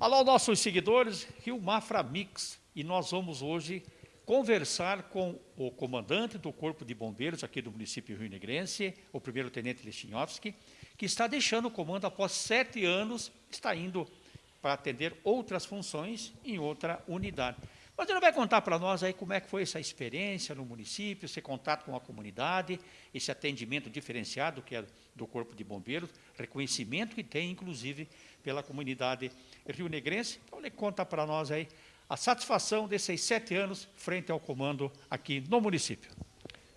Alô, nossos seguidores, Rio Mafra Mix, e nós vamos hoje conversar com o comandante do Corpo de Bombeiros aqui do município Rio Negrense, o primeiro-tenente Lechinhovski, que está deixando o comando após sete anos, está indo para atender outras funções em outra unidade. Mas ele vai contar para nós aí como é que foi essa experiência no município, esse contato com a comunidade, esse atendimento diferenciado que é do Corpo de Bombeiros, reconhecimento que tem, inclusive, pela comunidade rio-negrense. Então ele conta para nós aí a satisfação desses sete anos frente ao comando aqui no município.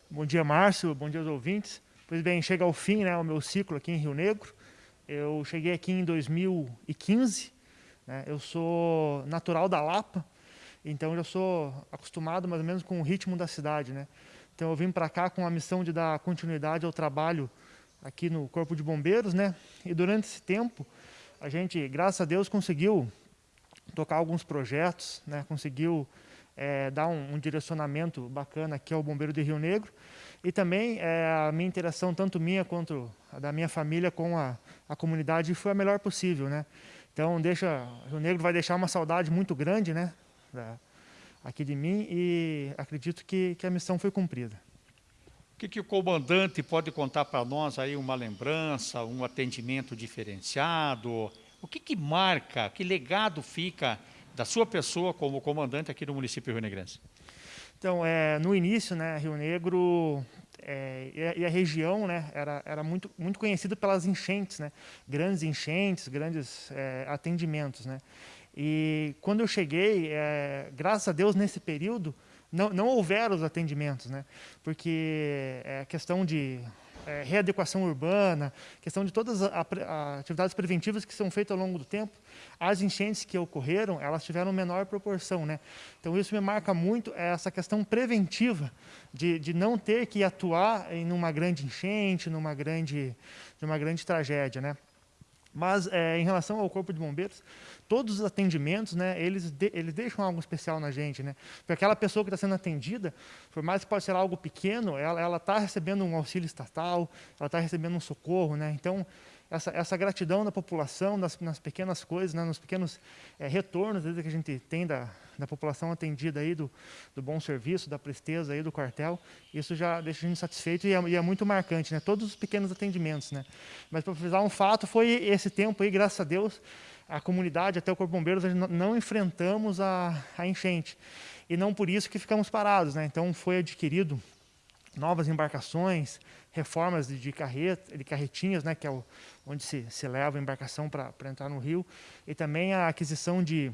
Bom dia, Márcio. Bom dia aos ouvintes. Pois bem, chega ao fim né, o meu ciclo aqui em Rio Negro. Eu cheguei aqui em 2015. Né, eu sou natural da Lapa, então já sou acostumado mais ou menos com o ritmo da cidade, né? Então eu vim para cá com a missão de dar continuidade ao trabalho aqui no Corpo de Bombeiros, né? E durante esse tempo a gente, graças a Deus, conseguiu tocar alguns projetos, né? Conseguiu é, dar um, um, direcionamento bacana aqui ao Bombeiro de Rio Negro e também é, a minha interação, tanto minha quanto a da minha família com a, a comunidade foi a melhor possível, né? Então deixa, Rio Negro vai deixar uma saudade muito grande, né? Da, aqui de mim e acredito que, que a missão foi cumprida. O que, que o comandante pode contar para nós aí, uma lembrança, um atendimento diferenciado? O que, que marca, que legado fica da sua pessoa como comandante aqui do município Rio Negrense? Então, é, no início, né, Rio Negro é, e, a, e, a, região né, era, era muito, muito conhecida pelas enchentes, né, grandes enchentes, grandes é, atendimentos. Né. E quando eu cheguei, é, graças a Deus, nesse período, não, não houveram os atendimentos, né? porque é questão de é, readequação urbana, questão de todas as atividades preventivas que são feitas ao longo do tempo, as enchentes que ocorreram, elas tiveram menor proporção. Né? Então isso me marca muito essa questão preventiva, de, de não ter que atuar em uma grande enchente, numa grande, numa grande tragédia. Né? Mas é, em relação ao Corpo de Bombeiros, todos os atendimentos, né, eles, de, eles deixam algo especial na gente. Né? Porque aquela pessoa que está sendo atendida, por mais que possa ser algo pequeno, ela está recebendo um auxílio estatal, ela está recebendo um socorro. Né? Então, essa, essa gratidão da população nas, nas pequenas coisas, né, nos pequenos é, retornos que a gente tem da, da população atendida aí, do, do bom serviço, da presteza aí do quartel, isso já deixa a gente satisfeito e é, e é muito marcante, né? todos os pequenos atendimentos. Né? Mas para frisar um fato, foi esse tempo aí, graças a Deus, a comunidade, até o Corpo Bombeiros, não, enfrentamos a, a enchente. E não por isso que ficamos parados. Né? Então foi adquirido novas embarcações, reformas de, de, de carretinhas, né, que é o, onde se, se leva a embarcação para entrar no rio, e também a aquisição de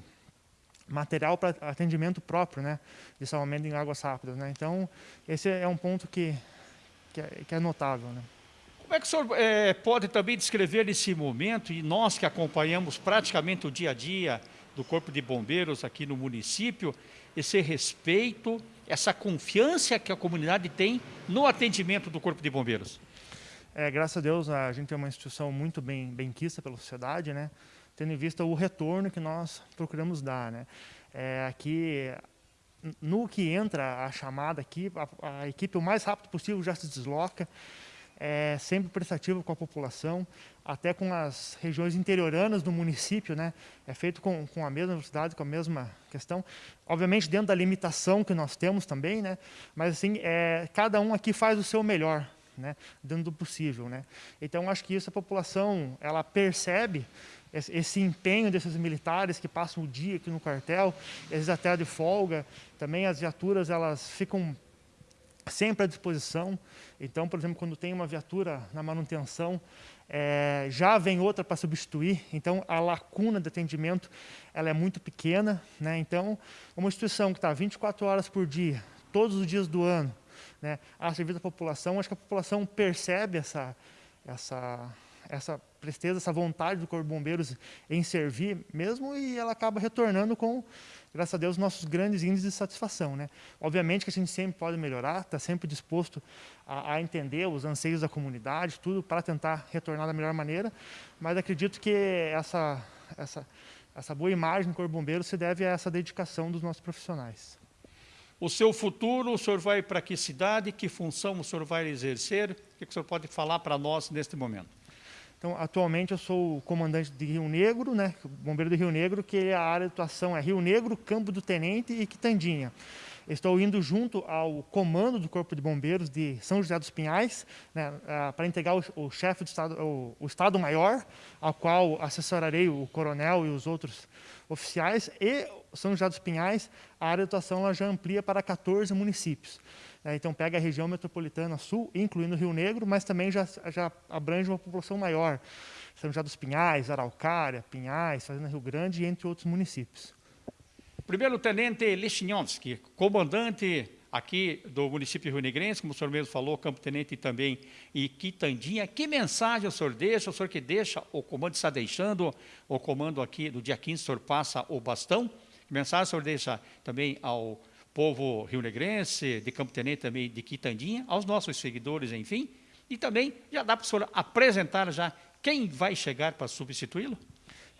material para atendimento próprio, né, de salvamento em águas rápidas. Né. Então, esse é um ponto que, que, é, que é notável. Né. Como é que o senhor é, pode também descrever esse momento, e nós que acompanhamos praticamente o dia a dia do Corpo de Bombeiros aqui no município, esse respeito, essa confiança que a comunidade tem no atendimento do Corpo de Bombeiros? É, graças a Deus, a gente tem uma instituição muito bem, bem quista pela sociedade, né? tendo em vista o retorno que nós procuramos dar. Né? É, aqui, no que entra a chamada aqui, a, a equipe o mais rápido possível já se desloca, é sempre prestativo com a população, até com as regiões interioranas do município, né? É feito com, com a mesma velocidade, com a mesma questão. Obviamente dentro da limitação que nós temos também, né? Mas assim, é, cada um aqui faz o seu melhor, né? Dentro do possível, né? Então acho que isso a população, ela percebe esse, empenho desses militares que passam o dia aqui no quartel, eles até de folga, também as viaturas elas ficam sempre à disposição. Então, por exemplo, quando tem uma viatura na manutenção, é, já vem outra para substituir, então a lacuna de atendimento ela é muito pequena. Né? Então, uma instituição que está 24 horas por dia, todos os dias do ano, né, a serviço da população, acho que a população percebe essa, essa, essa presteza, essa vontade do Corpo de Bombeiros em servir mesmo e ela acaba retornando com graças a Deus, nossos grandes índices de satisfação. Né? Obviamente que a gente sempre pode melhorar, está sempre disposto a, a, entender os anseios da comunidade, tudo para tentar retornar da melhor maneira, mas acredito que essa, essa, essa boa imagem do Corpo Bombeiro se deve a essa dedicação dos nossos profissionais. O seu futuro, o senhor vai para que cidade, que função o senhor vai exercer? O que o senhor pode falar para nós neste momento? Então, atualmente eu sou o comandante de Rio Negro, né, bombeiro do Rio Negro, que a área de atuação é Rio Negro, Campo do Tenente e Quitandinha. Estou indo junto ao comando do Corpo de Bombeiros de São José dos Pinhais, né, para integrar o, o chefe do Estado, o, o Estado-Maior, ao qual assessorarei o coronel e os outros oficiais, e São José dos Pinhais, a área de atuação já amplia para 14 municípios. É, então pega a região metropolitana sul, incluindo o Rio Negro, mas também já, já abrange uma população maior. São José dos Pinhais, Araucária, Pinhais, Fazenda Rio Grande, entre outros municípios. Primeiro Tenente Lechinowski, comandante aqui do município Rio Negrense, como o senhor mesmo falou, Campo Tenente também e Quitandinha. Que mensagem o senhor deixa, o senhor que deixa, o comando está deixando, o comando aqui do dia 15, o senhor passa o bastão. Que mensagem o senhor deixa também ao povo rio-negrense, de Campo Tenente também, de Quitandinha, aos nossos seguidores, enfim. E também já dá para o senhor apresentar já quem vai chegar para substituí-lo?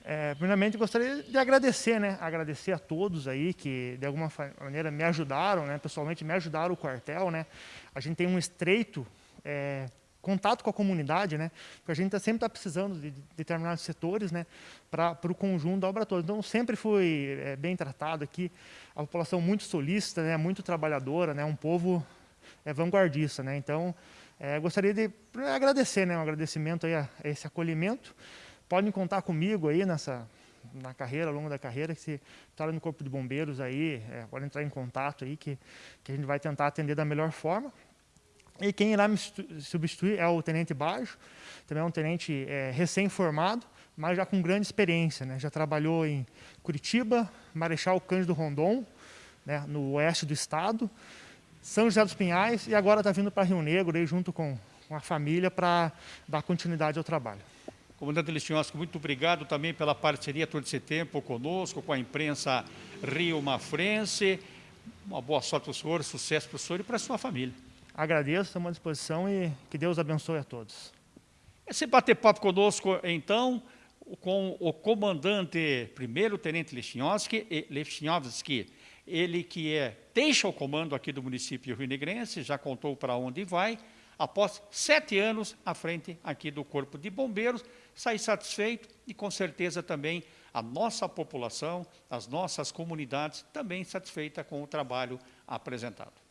É, primeiramente, gostaria de agradecer, né? Agradecer a todos aí que, de alguma maneira, me ajudaram, né? Pessoalmente, me ajudaram o quartel, né? A gente tem um estreito é, contato com a comunidade, né? Porque a gente tá, sempre está precisando de, de determinados setores, né? Para o conjunto da obra toda. Então, sempre fui é, bem tratado aqui. A população muito solícita, né? Muito trabalhadora, né? Um povo é, vanguardista, né? Então, é, gostaria de agradecer, né? Um agradecimento aí a, a esse acolhimento podem contar comigo aí nessa na carreira, ao longo da carreira, que se está no Corpo de Bombeiros aí, é, pode entrar em contato aí, que, que a gente vai tentar atender da melhor forma. E quem irá me substituir é o Tenente Bajo, também é um tenente é, recém-formado, mas já com grande experiência. Né? Já trabalhou em Curitiba, Marechal Cândido Rondon, né, no oeste do estado, São José dos Pinhais, e agora está vindo para Rio Negro, aí, junto com, com a família, para dar continuidade ao trabalho. Comandante Listinhosco, muito obrigado também pela parceria todo esse tempo conosco, com a imprensa Rio Mafrense. Uma boa sorte para o senhor, sucesso para o senhor e para a sua família. Agradeço, estamos à disposição e que Deus abençoe a todos. Esse bater-papo conosco, então, com o comandante, primeiro tenente Lechinowski, ele que é, deixa o comando aqui do município Rio Negrense, já contou para onde vai, após sete anos à frente aqui do Corpo de Bombeiros, sair satisfeito e com certeza também a nossa população, as nossas comunidades também satisfeita com o trabalho apresentado.